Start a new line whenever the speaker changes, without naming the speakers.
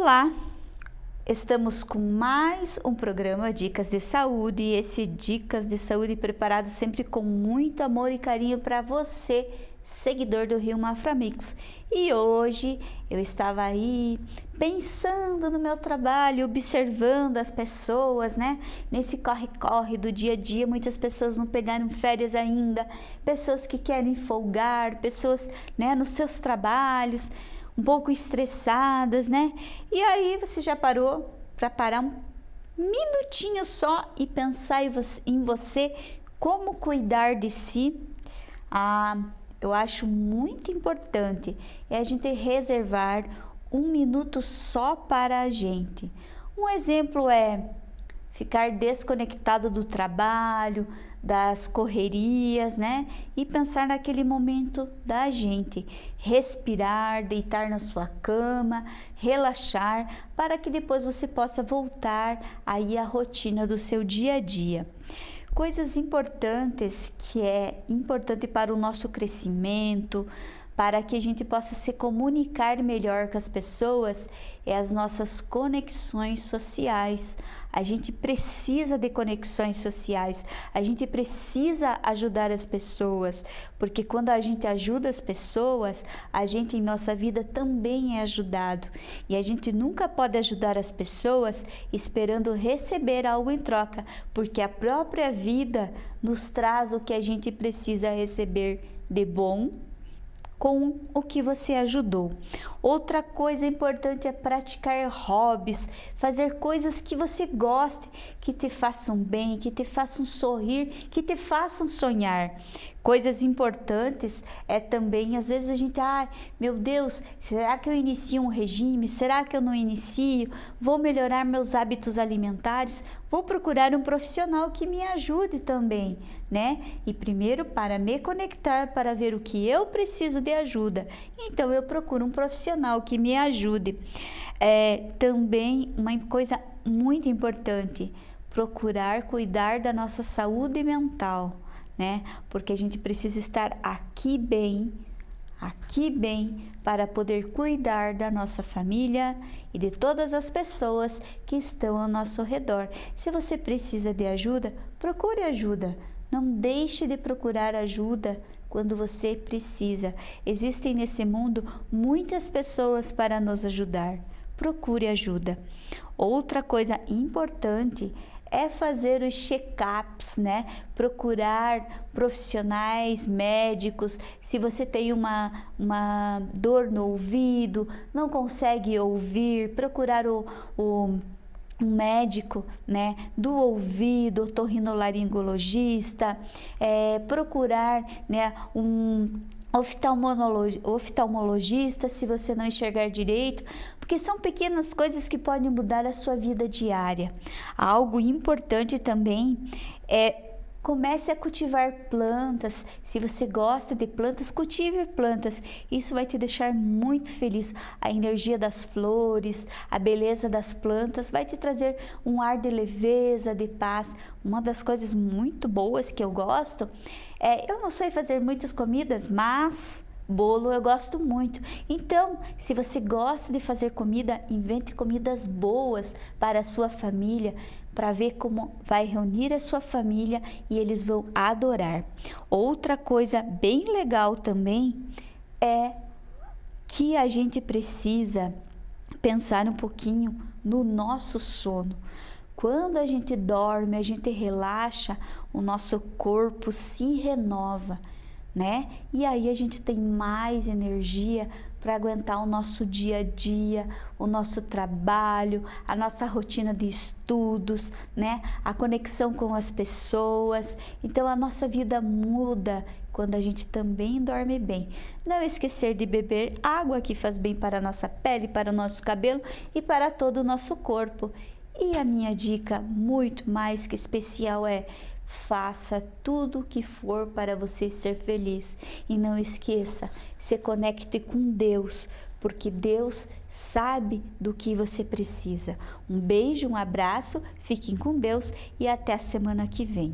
Olá, estamos com mais um programa Dicas de Saúde e esse Dicas de Saúde preparado sempre com muito amor e carinho para você, seguidor do Rio Maframix. E hoje eu estava aí pensando no meu trabalho, observando as pessoas, né? Nesse corre-corre do dia a dia, muitas pessoas não pegaram férias ainda, pessoas que querem folgar, pessoas, né, nos seus trabalhos um pouco estressadas, né? E aí você já parou para parar um minutinho só e pensar em você, como cuidar de si? Ah, eu acho muito importante é a gente reservar um minuto só para a gente. Um exemplo é ficar desconectado do trabalho, das correrias, né? E pensar naquele momento da gente, respirar, deitar na sua cama, relaxar, para que depois você possa voltar aí à rotina do seu dia a dia. Coisas importantes que é importante para o nosso crescimento, para que a gente possa se comunicar melhor com as pessoas é as nossas conexões sociais. A gente precisa de conexões sociais, a gente precisa ajudar as pessoas, porque quando a gente ajuda as pessoas, a gente em nossa vida também é ajudado. E a gente nunca pode ajudar as pessoas esperando receber algo em troca, porque a própria vida nos traz o que a gente precisa receber de bom com o que você ajudou. Outra coisa importante é praticar hobbies, fazer coisas que você goste, que te façam bem, que te façam sorrir, que te façam sonhar. Coisas importantes é também, às vezes a gente, ah, meu Deus, será que eu inicio um regime? Será que eu não inicio? Vou melhorar meus hábitos alimentares? Vou procurar um profissional que me ajude também, né? E primeiro para me conectar, para ver o que eu preciso de ajuda. Então eu procuro um profissional que me ajude. É, também uma coisa muito importante, procurar cuidar da nossa saúde mental né? Porque a gente precisa estar aqui bem, aqui bem, para poder cuidar da nossa família e de todas as pessoas que estão ao nosso redor. Se você precisa de ajuda, procure ajuda. Não deixe de procurar ajuda quando você precisa. Existem nesse mundo muitas pessoas para nos ajudar. Procure ajuda. Outra coisa importante é fazer os check-ups, né? Procurar profissionais, médicos. Se você tem uma, uma dor no ouvido, não consegue ouvir, procurar o, o um médico né, do ouvido, otorrinolaringologista, é, procurar né, um oftalmologista se você não enxergar direito, porque são pequenas coisas que podem mudar a sua vida diária. Algo importante também é Comece a cultivar plantas. Se você gosta de plantas, cultive plantas. Isso vai te deixar muito feliz. A energia das flores, a beleza das plantas vai te trazer um ar de leveza, de paz. Uma das coisas muito boas que eu gosto é, eu não sei fazer muitas comidas, mas Bolo eu gosto muito. Então, se você gosta de fazer comida, invente comidas boas para a sua família, para ver como vai reunir a sua família e eles vão adorar. Outra coisa bem legal também é que a gente precisa pensar um pouquinho no nosso sono. Quando a gente dorme, a gente relaxa, o nosso corpo se renova né? E aí a gente tem mais energia para aguentar o nosso dia a dia, o nosso trabalho, a nossa rotina de estudos, né? A conexão com as pessoas. Então a nossa vida muda quando a gente também dorme bem. Não esquecer de beber água que faz bem para a nossa pele, para o nosso cabelo e para todo o nosso corpo. E a minha dica muito mais que especial é Faça tudo o que for para você ser feliz e não esqueça, se conecte com Deus, porque Deus sabe do que você precisa. Um beijo, um abraço, fiquem com Deus e até a semana que vem.